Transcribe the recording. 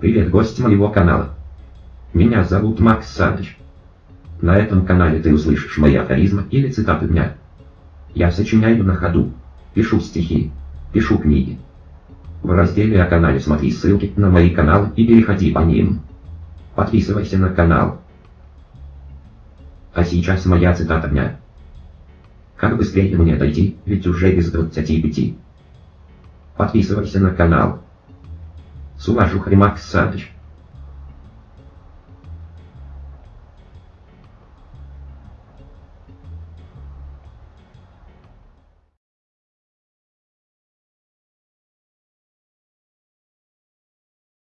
Привет, гость моего канала. Меня зовут Макс Саныч. На этом канале ты услышишь мои афоризмы или цитаты дня. Я сочиняю на ходу, пишу стихи, пишу книги. В разделе о канале смотри ссылки на мои каналы и переходи по ним. Подписывайся на канал. А сейчас моя цитата дня. Как быстрее мне дойти, ведь уже без 25. Подписывайся на канал. С уважухой Макс Саныч.